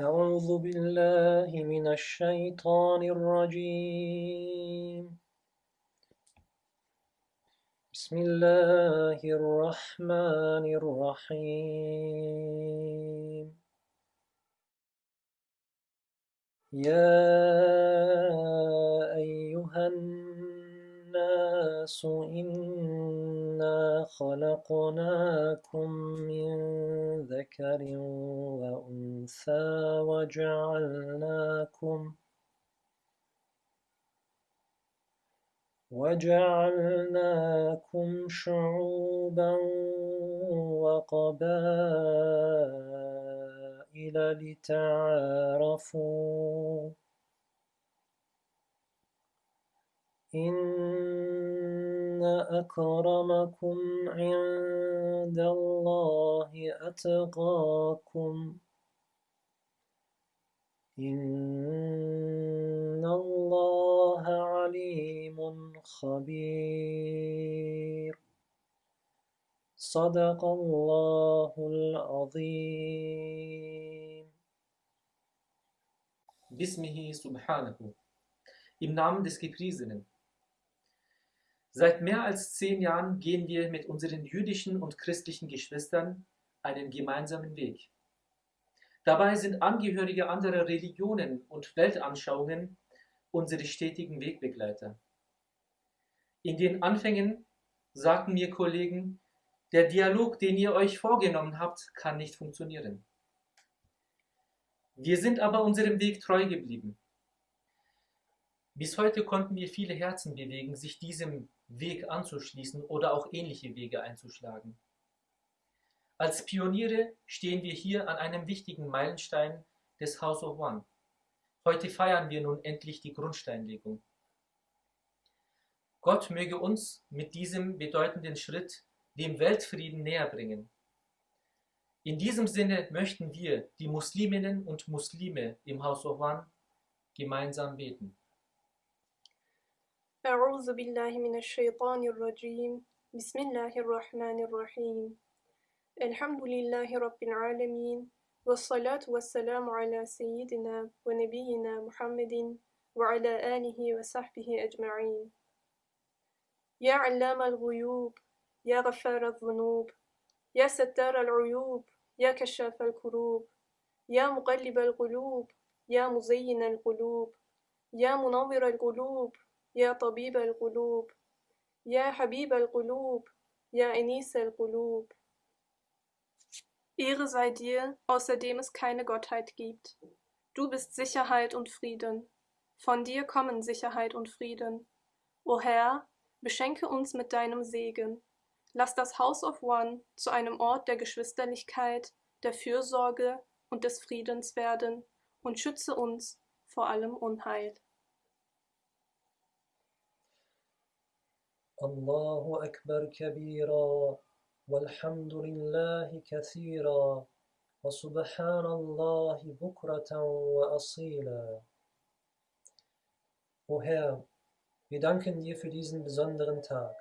أعوذ بالله من الشيطان الرجيم. بسم الله الرحمن الرحيم. يا أيها الناس إنا خلقناكم من ذكر وأنثى وجعلناكم وجعلناكم شعوبا وقبائل لتعارفوا إن أكرمكم عند الله أتقاكم إن الله عليم خبير صدق الله العظيم Bismihi Subhanahu. Im Namen des. Seit mehr als zehn Jahren gehen wir mit unseren jüdischen und christlichen Geschwistern einen gemeinsamen Weg. Dabei sind Angehörige anderer Religionen und Weltanschauungen unsere stetigen Wegbegleiter. In den Anfängen sagten mir Kollegen, der Dialog, den ihr euch vorgenommen habt, kann nicht funktionieren. Wir sind aber unserem Weg treu geblieben. Bis heute konnten wir viele Herzen bewegen, sich diesem Weg anzuschließen oder auch ähnliche Wege einzuschlagen. Als Pioniere stehen wir hier an einem wichtigen Meilenstein des House of One. Heute feiern wir nun endlich die Grundsteinlegung. Gott möge uns mit diesem bedeutenden Schritt dem Weltfrieden näher bringen. In diesem Sinne möchten wir, die Musliminnen und Muslime im House of One, gemeinsam beten. أعوذ بالله من الشيطان الرجيم. بسم الله الرحمن الرحيم. الحمد لله رب العالمين والصلاة والسلام على سيدنا ونبينا محمد وعلى آله وصحبه أجمعين. يا علام الغيوب يا غفار الذنوب يا ستار العيوب يا كشاف الكروب يا مقلب القلوب يا مزين القلوب يا منور القلوب يا طبيب القلوب يا حبيب القلوب يا أنيس القلوب Ehre sei dir, außer dem es keine Gottheit gibt. Du bist Sicherheit und Frieden. Von dir kommen Sicherheit und Frieden. O Herr, beschenke uns mit deinem Segen. Lass das House of One zu einem Ort der Geschwisterlichkeit, der Fürsorge und des Friedens werden und schütze uns vor allem Unheil. الله أكبر كبيرا والحمد لله كثيرا وسبحان الله بكرة وأصيلا O Herr, wir danken dir für diesen besonderen Tag.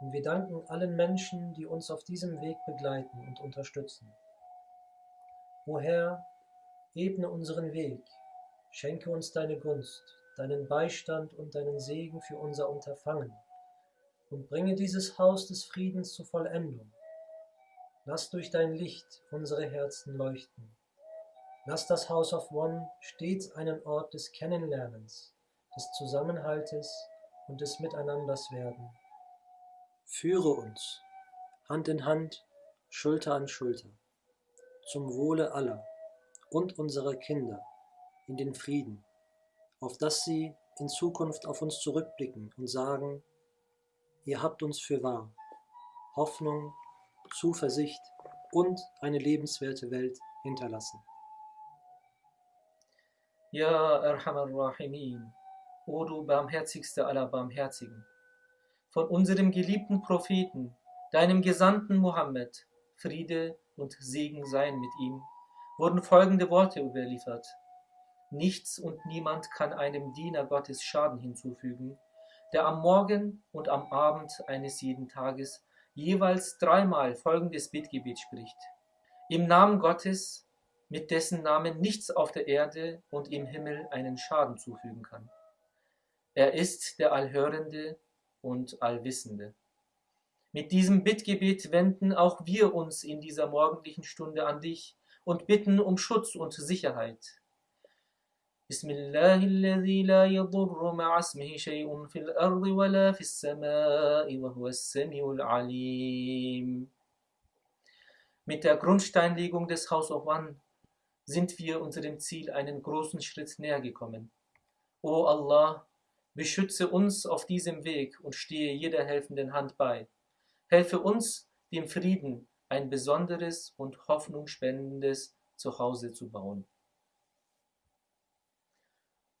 Und wir danken allen Menschen, die uns auf diesem Weg begleiten und unterstützen. O Herr, ebne unseren Weg, schenke uns deine Gunst, deinen Beistand und deinen Segen für unser Unterfangen und bringe dieses Haus des Friedens zur Vollendung. Lass durch dein Licht unsere Herzen leuchten. Lass das House of One stets einen Ort des Kennenlernens, des Zusammenhaltes und des Miteinanders werden. Führe uns Hand in Hand, Schulter an Schulter, zum Wohle aller und unserer Kinder in den Frieden, auf dass sie in Zukunft auf uns zurückblicken und sagen, ihr habt uns für wahr, Hoffnung, Zuversicht und eine lebenswerte Welt hinterlassen. Ja, Arhamar Rahimin, o du barmherzigste aller Barmherzigen, von unserem geliebten Propheten, deinem Gesandten Mohammed, Friede und Segen seien mit ihm, wurden folgende Worte überliefert. Nichts und niemand kann einem Diener Gottes Schaden hinzufügen, der am Morgen und am Abend eines jeden Tages jeweils dreimal folgendes Bittgebet spricht. Im Namen Gottes, mit dessen Namen nichts auf der Erde und im Himmel einen Schaden zufügen kann. Er ist der Allhörende und Allwissende. Mit diesem Bittgebet wenden auch wir uns in dieser morgendlichen Stunde an dich und bitten um Schutz und Sicherheit. بسم الله الذي لا يضر مع اسمه شيء في الأرض ولا في السماء وهو السميع العليم. Mit der Grundsteinlegung des House of One sind wir unserem Ziel einen großen Schritt näher gekommen. O Allah, beschütze uns auf diesem Weg und stehe jeder helfenden Hand bei. Helfe uns, dem Frieden ein besonderes und hoffnungsspendendes Zuhause zu bauen.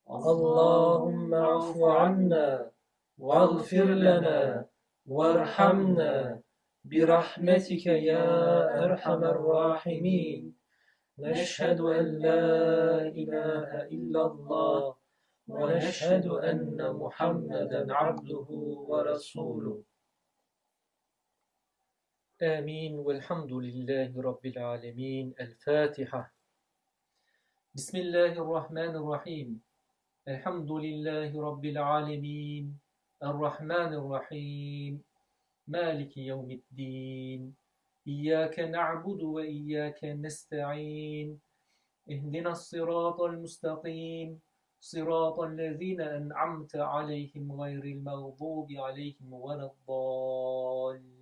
اللهم اعف عنا واغفر لنا وارحمنا. برحمتك يا أرحم الراحمين. نشهد أن لا إله إلا الله ونشهد أن محمدا عبده ورسوله. آمين. والحمد لله رب العالمين. الفاتحة. بسم الله الرحمن الرحيم. الحمد لله رب العالمين. الرحمن الرحيم. مالك يوم الدين. إياك نعبد وإياك نستعين. اهدنا الصراط المستقيم. صراط الذين أنعمت عليهم غير المغضوب عليهم ولا الضالين.